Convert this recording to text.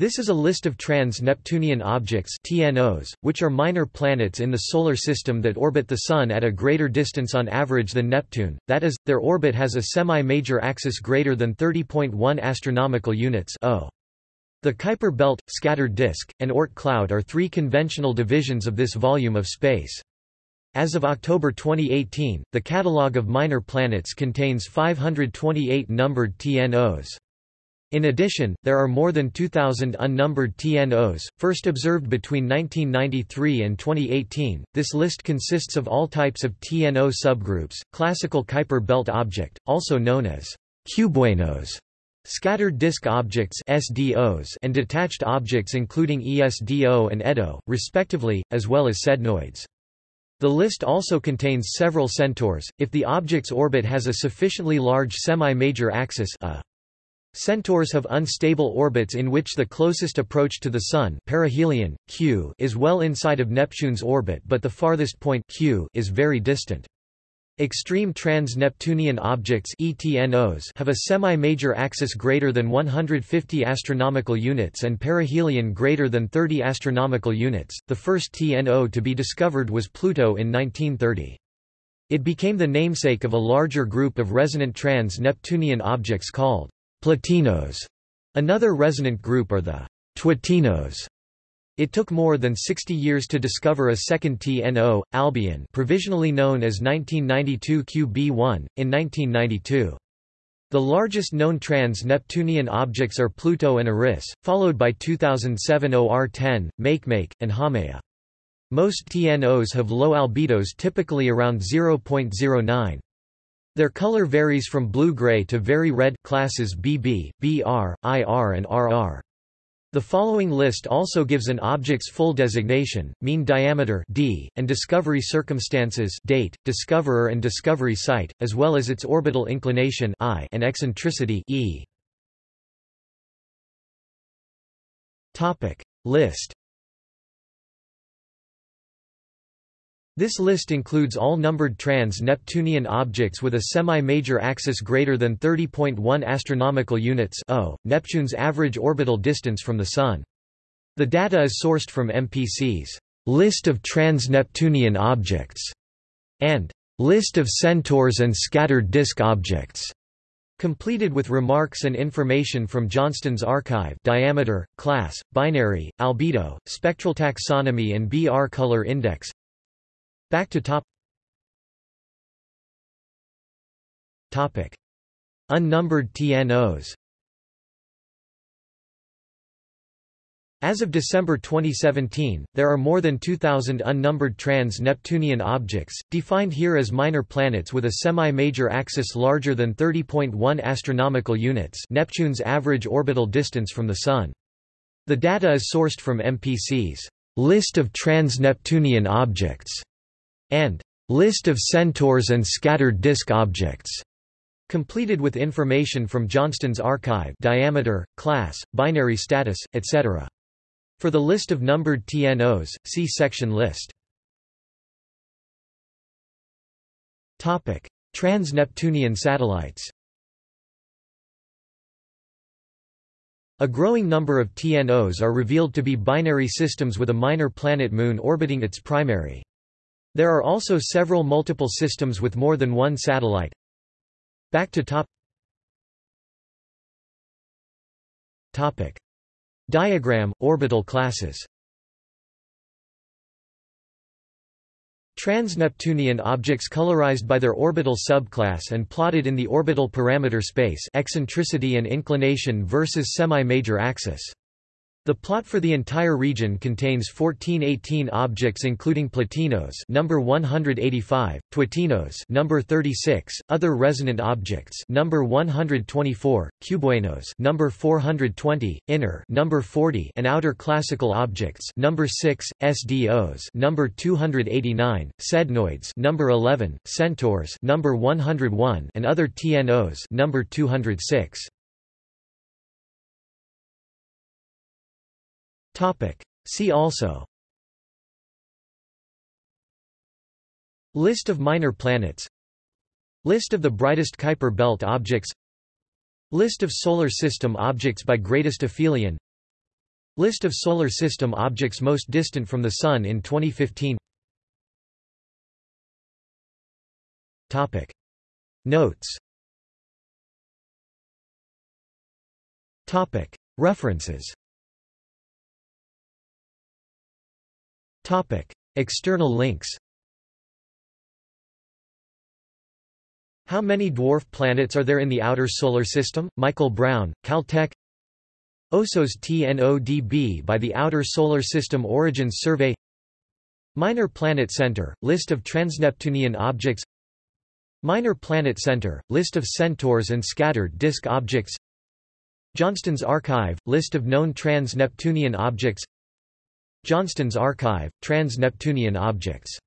This is a list of trans-Neptunian objects TNOs, which are minor planets in the Solar System that orbit the Sun at a greater distance on average than Neptune, that is, their orbit has a semi-major axis greater than 30.1 astronomical units. The Kuiper belt, scattered disk, and Oort cloud are three conventional divisions of this volume of space. As of October 2018, the catalogue of minor planets contains 528 numbered TNOs. In addition, there are more than 2,000 unnumbered TNOs, first observed between 1993 and 2018. This list consists of all types of TNO subgroups, classical Kuiper belt object, also known as cubewanos, scattered disk objects SDOs, and detached objects including ESDO and EDO, respectively, as well as sednoids. The list also contains several centaurs, if the object's orbit has a sufficiently large semi-major axis a Centaurs have unstable orbits in which the closest approach to the Sun perihelion, Q, is well inside of Neptune's orbit but the farthest point Q is very distant. Extreme trans-Neptunian objects ETNOs have a semi-major axis greater than 150 astronomical units and perihelion greater than 30 astronomical units. The first TNO to be discovered was Pluto in 1930. It became the namesake of a larger group of resonant trans-Neptunian objects called Plutinos. Another resonant group are the Twotinos. It took more than 60 years to discover a second TNO, Albion provisionally known as 1992 QB1, in 1992. The largest known trans-Neptunian objects are Pluto and Eris, followed by 2007 OR10, Makemake, and Haumea. Most TNOs have low albedos typically around 0.09. Their color varies from blue-gray to very red classes BB, BR, IR and RR. The following list also gives an object's full designation, mean diameter d, and discovery circumstances date, discoverer and discovery site, as well as its orbital inclination I and eccentricity e. Topic list This list includes all numbered trans-Neptunian objects with a semi-major axis greater than 30.1 astronomical units o, Neptune's average orbital distance from the Sun. The data is sourced from MPC's List of Trans-Neptunian Objects and List of Centaurs and Scattered Disk Objects, completed with remarks and information from Johnston's archive diameter, class, binary, albedo, spectral taxonomy and BR color index Back to top Topic. Unnumbered TNOs As of December 2017, there are more than 2,000 unnumbered trans-Neptunian objects, defined here as minor planets with a semi-major axis larger than 30.1 astronomical units Neptune's average orbital distance from the Sun. The data is sourced from MPC's List of Trans-Neptunian Objects and List of centaurs and scattered disk objects, completed with information from Johnston's archive diameter, class, binary status, etc. For the list of numbered TNOs, see section list. Trans-Neptunian satellites A growing number of TNOs are revealed to be binary systems with a minor planet moon orbiting its primary. There are also several multiple systems with more than one satellite. Back to top Topic. Diagram, orbital classes Trans-Neptunian objects colorized by their orbital subclass and plotted in the orbital parameter space eccentricity and inclination versus semi-major axis. The plot for the entire region contains 1418 objects including plutinos number 185, Twotinos number 36, other resonant objects number 124, Cubewanos number 420, inner number 40 and outer classical objects number 6, SDOs number 289, sednoids number 11, centaurs number 101 and other TNOs number 206. Topic. See also. List of minor planets. List of the brightest Kuiper belt objects. List of Solar System objects by greatest aphelion. List of Solar System objects most distant from the Sun in 2015 Topic. Notes. Topic. References Topic. External links How many dwarf planets are there in the outer solar system? Michael Brown, Caltech. OSO's TNODB by the Outer Solar System Origins Survey. Minor Planet Center, list of transneptunian objects. Minor Planet Center, list of centaurs and scattered disk objects. Johnston's Archive, list of known trans-Neptunian objects Johnston's Archive, trans-Neptunian objects